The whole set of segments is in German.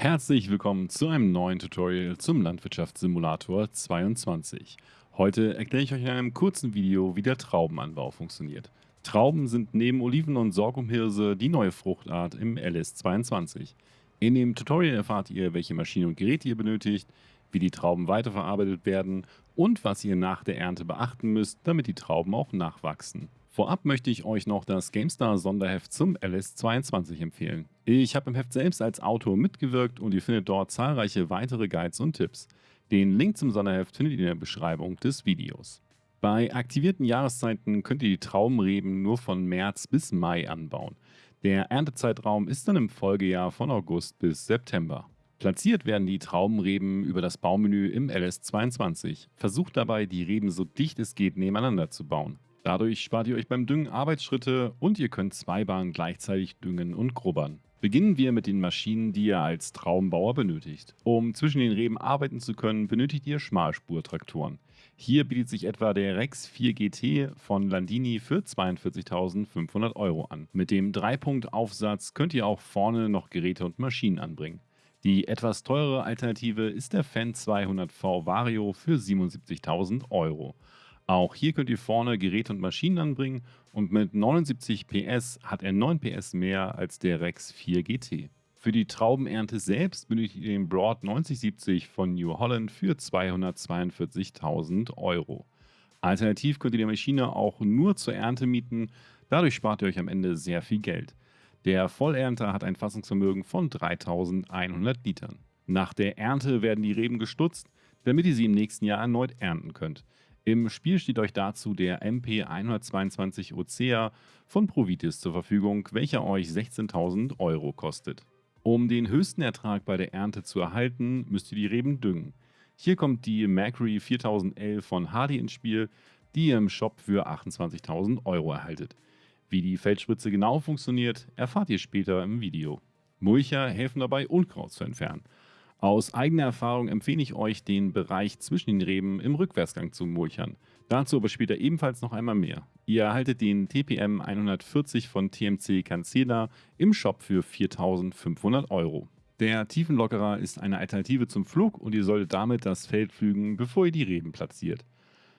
Herzlich willkommen zu einem neuen Tutorial zum Landwirtschaftssimulator 22. Heute erkläre ich euch in einem kurzen Video, wie der Traubenanbau funktioniert. Trauben sind neben Oliven und Sorghumhirse die neue Fruchtart im LS22. In dem Tutorial erfahrt ihr, welche Maschinen und Geräte ihr benötigt, wie die Trauben weiterverarbeitet werden und was ihr nach der Ernte beachten müsst, damit die Trauben auch nachwachsen. Vorab möchte ich euch noch das GameStar Sonderheft zum LS22 empfehlen. Ich habe im Heft selbst als Autor mitgewirkt und ihr findet dort zahlreiche weitere Guides und Tipps. Den Link zum Sonderheft findet ihr in der Beschreibung des Videos. Bei aktivierten Jahreszeiten könnt ihr die Traubenreben nur von März bis Mai anbauen. Der Erntezeitraum ist dann im Folgejahr von August bis September. Platziert werden die Traubenreben über das Baumenü im LS22. Versucht dabei, die Reben so dicht es geht nebeneinander zu bauen. Dadurch spart ihr euch beim Düngen Arbeitsschritte und ihr könnt zwei Bahnen gleichzeitig düngen und grubbern. Beginnen wir mit den Maschinen, die ihr als Traubenbauer benötigt. Um zwischen den Reben arbeiten zu können, benötigt ihr Schmalspurtraktoren. Hier bietet sich etwa der Rex 4 GT von Landini für 42.500 Euro an. Mit dem Dreipunkt-Aufsatz könnt ihr auch vorne noch Geräte und Maschinen anbringen. Die etwas teurere Alternative ist der Fan 200V Vario für 77.000 Euro. Auch hier könnt ihr vorne Geräte und Maschinen anbringen und mit 79 PS hat er 9 PS mehr als der Rex 4 GT. Für die Traubenernte selbst benötigt ihr den Broad 9070 von New Holland für 242.000 Euro. Alternativ könnt ihr die Maschine auch nur zur Ernte mieten, dadurch spart ihr euch am Ende sehr viel Geld. Der Vollernter hat ein Fassungsvermögen von 3100 Litern. Nach der Ernte werden die Reben gestutzt, damit ihr sie im nächsten Jahr erneut ernten könnt. Im Spiel steht euch dazu der MP122 Ocea von Provitis zur Verfügung, welcher euch 16.000 Euro kostet. Um den höchsten Ertrag bei der Ernte zu erhalten, müsst ihr die Reben düngen. Hier kommt die Macri 4011 von Hardy ins Spiel, die ihr im Shop für 28.000 Euro erhaltet. Wie die Feldspritze genau funktioniert, erfahrt ihr später im Video. Mulcher helfen dabei, Unkraut zu entfernen. Aus eigener Erfahrung empfehle ich euch, den Bereich zwischen den Reben im Rückwärtsgang zu mulchern. Dazu aber später ebenfalls noch einmal mehr. Ihr erhaltet den TPM 140 von TMC Cancela im Shop für 4500 Euro. Der Tiefenlockerer ist eine Alternative zum Flug und ihr solltet damit das Feld pflügen, bevor ihr die Reben platziert.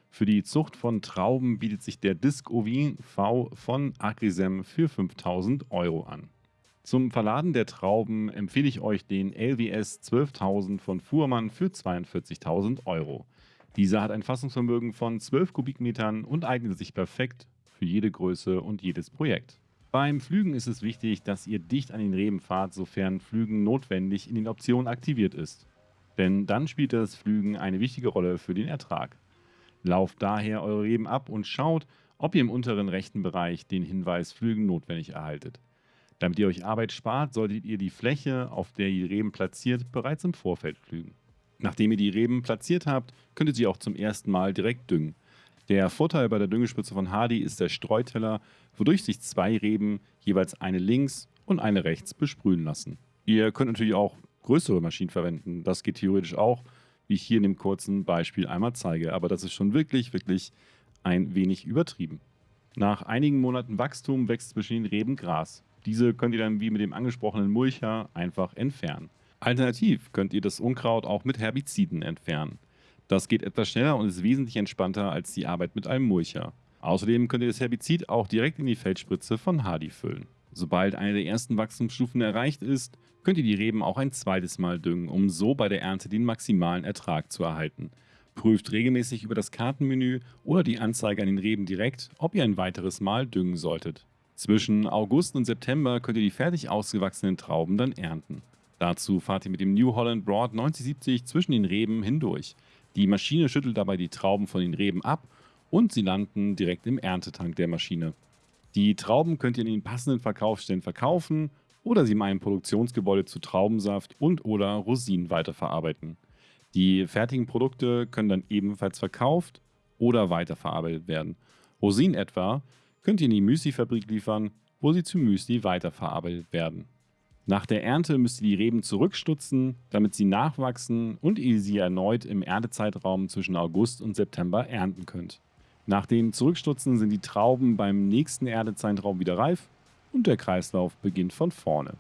Für die Zucht von Trauben bietet sich der Disc OV V von Agrisem für 5000 Euro an. Zum Verladen der Trauben empfehle ich euch den LWS 12.000 von Fuhrmann für 42.000 Euro. Dieser hat ein Fassungsvermögen von 12 Kubikmetern und eignet sich perfekt für jede Größe und jedes Projekt. Beim Flügen ist es wichtig, dass ihr dicht an den Reben fahrt, sofern Flügen notwendig in den Optionen aktiviert ist. Denn dann spielt das Flügen eine wichtige Rolle für den Ertrag. Lauft daher eure Reben ab und schaut, ob ihr im unteren rechten Bereich den Hinweis Flügen notwendig erhaltet. Damit ihr euch Arbeit spart, solltet ihr die Fläche, auf der ihr die Reben platziert, bereits im Vorfeld pflügen. Nachdem ihr die Reben platziert habt, könnt ihr sie auch zum ersten Mal direkt düngen. Der Vorteil bei der Düngespritze von Hardy ist der Streuteller, wodurch sich zwei Reben jeweils eine links und eine rechts besprühen lassen. Ihr könnt natürlich auch größere Maschinen verwenden, das geht theoretisch auch, wie ich hier in dem kurzen Beispiel einmal zeige, aber das ist schon wirklich, wirklich ein wenig übertrieben. Nach einigen Monaten Wachstum wächst zwischen den Reben Gras. Diese könnt ihr dann wie mit dem angesprochenen Mulcher einfach entfernen. Alternativ könnt ihr das Unkraut auch mit Herbiziden entfernen. Das geht etwas schneller und ist wesentlich entspannter als die Arbeit mit einem Mulcher. Außerdem könnt ihr das Herbizid auch direkt in die Feldspritze von Hardy füllen. Sobald eine der ersten Wachstumsstufen erreicht ist, könnt ihr die Reben auch ein zweites Mal düngen, um so bei der Ernte den maximalen Ertrag zu erhalten. Prüft regelmäßig über das Kartenmenü oder die Anzeige an den Reben direkt, ob ihr ein weiteres Mal düngen solltet. Zwischen August und September könnt ihr die fertig ausgewachsenen Trauben dann ernten. Dazu fahrt ihr mit dem New Holland Broad 9070 zwischen den Reben hindurch. Die Maschine schüttelt dabei die Trauben von den Reben ab und sie landen direkt im Erntetank der Maschine. Die Trauben könnt ihr in den passenden Verkaufsstellen verkaufen oder sie in einem Produktionsgebäude zu Traubensaft und oder Rosinen weiterverarbeiten. Die fertigen Produkte können dann ebenfalls verkauft oder weiterverarbeitet werden. Rosinen etwa könnt ihr in die Müsli-Fabrik liefern, wo sie zu Müsli weiterverarbeitet werden. Nach der Ernte müsst ihr die Reben zurückstutzen, damit sie nachwachsen und ihr sie erneut im Erntezeitraum zwischen August und September ernten könnt. Nach dem Zurückstutzen sind die Trauben beim nächsten Erntezeitraum wieder reif und der Kreislauf beginnt von vorne.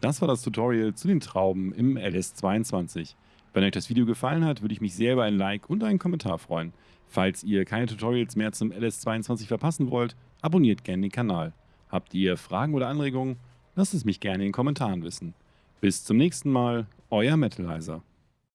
Das war das Tutorial zu den Trauben im LS22. Wenn euch das Video gefallen hat, würde ich mich sehr über ein Like und einen Kommentar freuen. Falls ihr keine Tutorials mehr zum LS22 verpassen wollt, abonniert gerne den Kanal. Habt ihr Fragen oder Anregungen? Lasst es mich gerne in den Kommentaren wissen. Bis zum nächsten Mal, euer Metalizer.